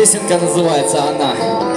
Песенка называется «Она».